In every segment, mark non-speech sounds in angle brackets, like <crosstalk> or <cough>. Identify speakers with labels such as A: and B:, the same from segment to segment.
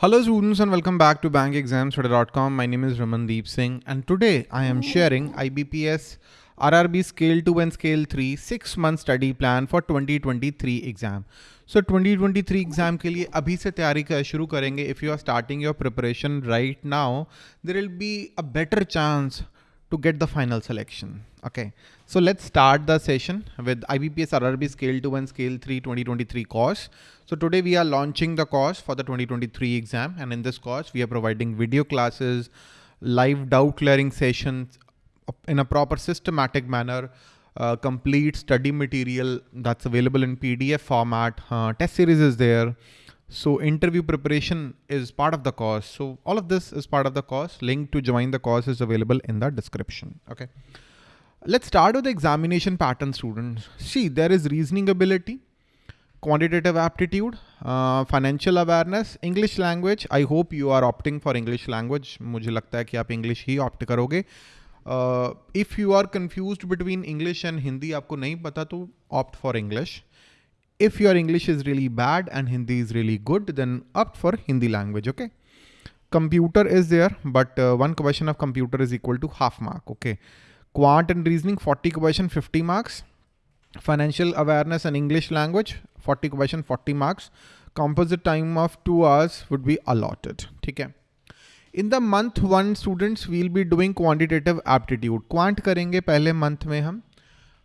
A: Hello students and welcome back to bankexamstudy.com. My name is Ramandeep Singh and today I am sharing IBPS RRB Scale 2 and Scale 3 6 month study plan for 2023 exam. So 2023 exam के लिए अभी से तैयारी का शुरू करेंगे. If you are starting your preparation right now, there will be a better chance to get the final selection. Okay, so let's start the session with IBPS RRB Scale 2 and Scale 3 2023 course. So today we are launching the course for the 2023 exam and in this course we are providing video classes, live doubt clearing sessions in a proper systematic manner, uh, complete study material that's available in PDF format, uh, test series is there, so interview preparation is part of the course. So all of this is part of the course. Link to join the course is available in the description. Okay. Let's start with the examination pattern students. See, there is reasoning ability, quantitative aptitude, uh, financial awareness, English language. I hope you are opting for English language. मुझे लगता है कि आप English ही opt करोगे. Uh, if you are confused between English and Hindi, आपको नहीं पता तो opt for English if your English is really bad and Hindi is really good, then opt for Hindi language, okay? Computer is there, but uh, one question of computer is equal to half mark, okay? Quant and reasoning, 40 question, 50 marks. Financial awareness and English language, 40 question, 40 marks. Composite time of two hours would be allotted, okay? In the month one, students will be doing quantitative aptitude. Quant करेंगे पहले month में हम.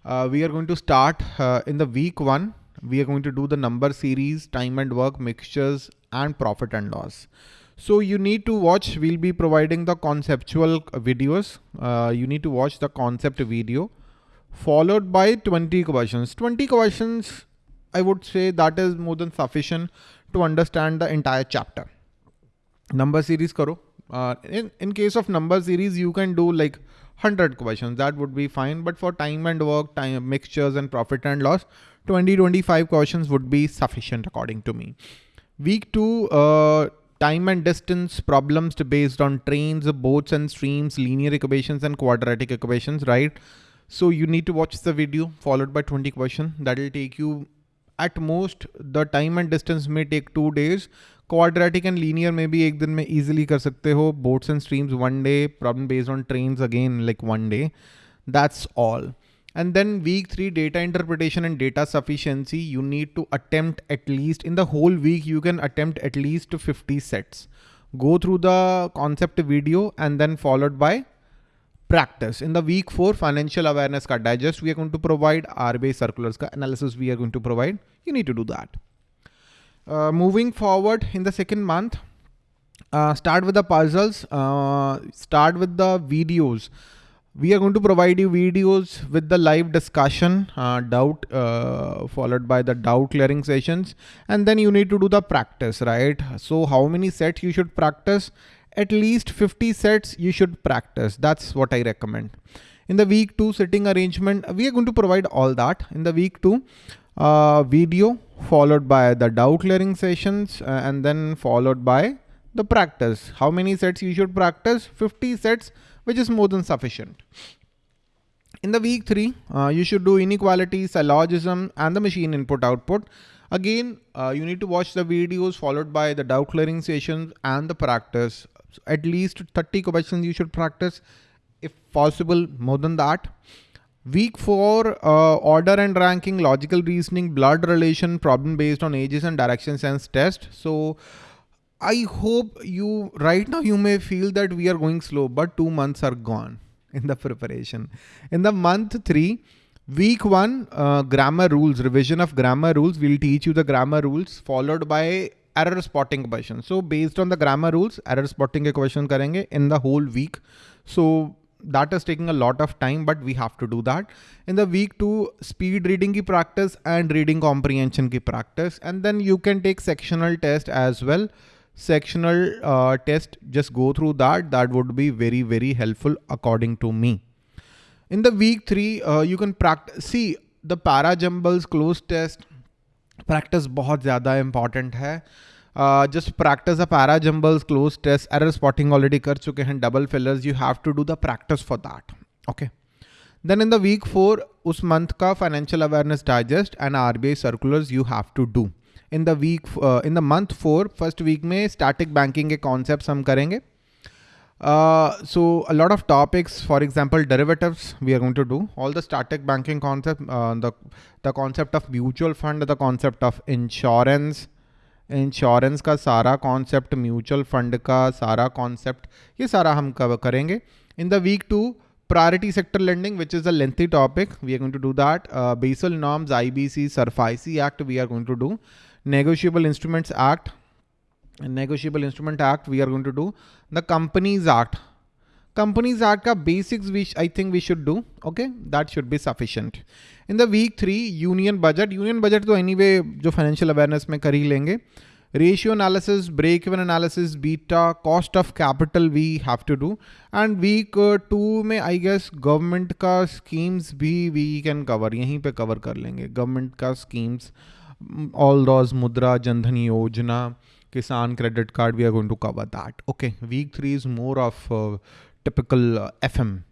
A: Uh, we are going to start uh, in the week one we are going to do the number series, time and work mixtures and profit and loss. So you need to watch, we'll be providing the conceptual videos. Uh, you need to watch the concept video followed by 20 questions. 20 questions, I would say that is more than sufficient to understand the entire chapter. Number series karo. Uh, in, in case of number series, you can do like 100 questions. That would be fine. But for time and work, time mixtures and profit and loss, 20 25 questions would be sufficient according to me. Week two, uh, time and distance problems based on trains, boats and streams, linear equations and quadratic equations, right? So you need to watch the video followed by 20 questions. That will take you at most the time and distance may take two days. Quadratic and linear maybe एक दिन में easily कर सकते हो. Boats and streams one day. Problem based on trains again like one day. That's all. And then week three, data interpretation and data sufficiency, you need to attempt at least in the whole week, you can attempt at least 50 sets. Go through the concept video and then followed by practice. In the week four, financial awareness ka digest, we are going to provide RBI circulars ka analysis we are going to provide. You need to do that. Uh, moving forward in the second month, uh, start with the puzzles, uh, start with the videos we are going to provide you videos with the live discussion, uh, doubt, uh, followed by the doubt clearing sessions. And then you need to do the practice, right? So how many sets you should practice? At least 50 sets you should practice. That's what I recommend. In the week two sitting arrangement, we are going to provide all that in the week two uh, video followed by the doubt clearing sessions uh, and then followed by the practice. How many sets you should practice? 50 sets which is more than sufficient. In the week three, uh, you should do inequality, syllogism, and the machine input output. Again, uh, you need to watch the videos followed by the doubt clearing sessions and the practice. So at least 30 questions you should practice, if possible, more than that. Week four, uh, order and ranking, logical reasoning, blood relation, problem based on ages and direction sense test. So I hope you right now you may feel that we are going slow, but two months are gone <laughs> in the preparation. In the month three, week one, uh, grammar rules, revision of grammar rules. We'll teach you the grammar rules followed by error spotting question. So based on the grammar rules, error spotting question karenge in the whole week. So that is taking a lot of time, but we have to do that. In the week two, speed reading ki practice and reading comprehension ki practice. And then you can take sectional test as well sectional uh, test, just go through that. That would be very, very helpful according to me. In the week three, uh, you can practice. See, the para jumbles cloze test practice bahut zyada important hai. Uh, just practice the para jumbles cloze test. Error spotting already kar chuke hain. Double fillers. You have to do the practice for that. Okay. Then in the week four, us month ka financial awareness digest and RBI circulars you have to do. In the week uh, in the month four, first week में static banking के concept हम करेंगे। So a lot of topics for example derivatives we are going to do all the static banking concept the concept of mutual fund the concept of insurance insurance का सारा concept mutual fund का सारा concept ये सारा हम cover करेंगे? In the week two priority sector lending which is a lengthy topic we are going to do that. Uh, basel norms ibc SARFAESI act we are going to do. Negotiable instruments act negotiable instrument act we are going to do. The companies act. Companies act ka basics which i think we should do okay? That should be sufficient. In the week 3 union budget. Union budget to anyway jo financial awareness mein kar hi lenge ratio analysis, break-even analysis, beta, cost of capital we have to do. And week uh, two में I guess government का schemes भी we can cover. यहीं पे cover कर लेंगे government का schemes, all those mudra, jandhan yojana, kisan credit card we are going to cover that. Okay, week three is more of uh, typical uh, FM.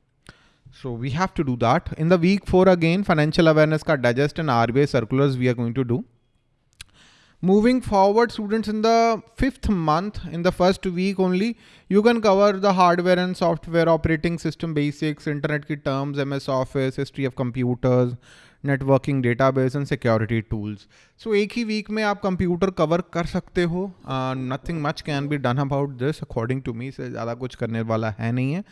A: So we have to do that. In the week four again, financial awareness ka digest and RBI circulars we are going to do. Moving forward, students, in the fifth month, in the first week only, you can cover the hardware and software operating system basics, internet key terms, MS Office, history of computers, networking database and security tools so एक ही week में आप computer cover कर सकते हो। Nothing much can be done about this according to me से ज़्यादा कुछ करने वाला है नहीं है।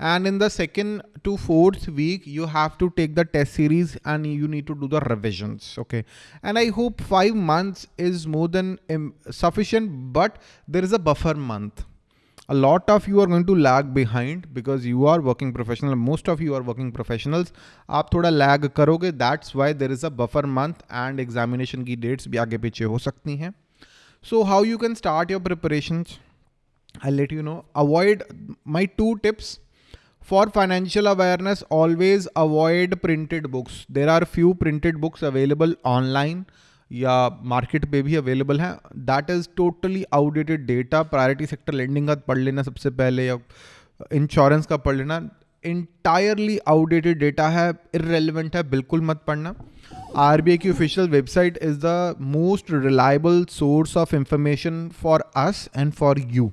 A: And in the second to fourth week you have to take the test series and you need to do the revisions okay and I hope five months is more than sufficient but there is a buffer month A lot of you are going to lag behind because you are working professional. Most of you are working professionals. आप थोड़ा lag करोगे. That's why there is a buffer month and examination की dates भी आगे पीछे हो सकती हैं. So how you can start your preparations? I'll let you know. Avoid my two tips for financial awareness, always avoid printed books. There are few printed books available online या market पे भी available है। That is totally outdated data priority sector lending का पढ़ लेना सबसे पहले या इंश्योरेंस का पढ़ लेना। इंटायरली आउटडेटेड डेटा है। इरेलीवेंट है। बिल्कुल मत पढ़ना। आर बी आई की official website is the most reliable source of information for us and for you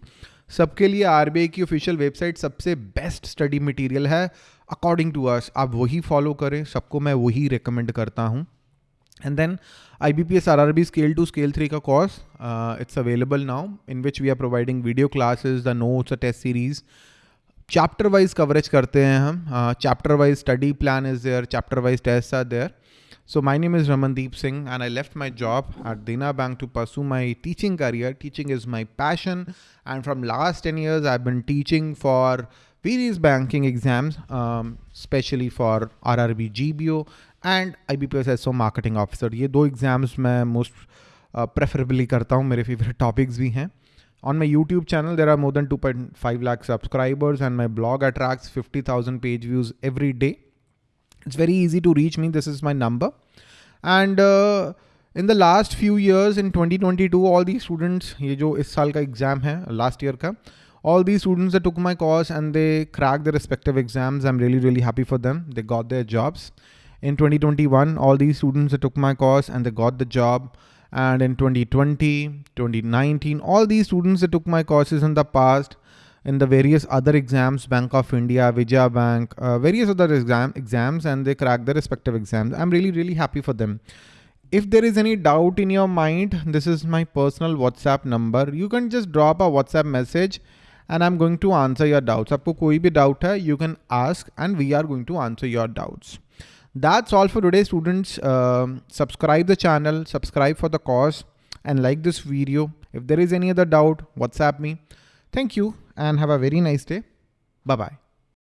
A: सबके लिए आर बी आई की ऑफिशियल वेबसाइट सबसे बेस्ट स्टडी मटेरियल है। अकॉर्डिंग टू अस आप वही फॉलो करें। सबको मैं वही रिकमेंड करता हूँ। And then IBPS RRB scale 2 scale 3 ka course, uh, it's available now in which we are providing video classes, the notes, a test series. Chapter wise coverage karte hain hum. Uh, chapter wise study plan is there, chapter wise tests are there. So my name is Ramandeep Singh and I left my job at Dena Bank to pursue my teaching career. Teaching is my passion and from last 10 years I've been teaching for various banking exams, um, especially for RRB GBO and I B P S S O marketing officer ये दो exams मैं most preferably करता हूँ, मेरे favourite topics भी हैं। On my YouTube channel there are more than two point five lakh subscribers and my blog attracts fifty thousand page views every day it's very easy to reach me this is my number and in the last few years in 2022 all the students ये जो इस साल का exam है last year का, all students students took my course and they crack the respective exams I am really really happy for them they got their jobs In 2021, all these students that took my course and they got the job. And in 2020, 2019, all these students that took my courses in the past, in the various other exams, Bank of India, Vijaya Bank, uh, various other exam exams, and they crack their respective exams. I'm really, really happy for them. If there is any doubt in your mind, this is my personal WhatsApp number. You can just drop a WhatsApp message and I'm going to answer your doubts. आपको कोई भी doubt है, you can ask and we are going to answer your doubts. That's all for today, students. Uh, subscribe the channel, subscribe for the course and like this video. If there is any other doubt, WhatsApp me. Thank you and have a very nice day. Bye bye.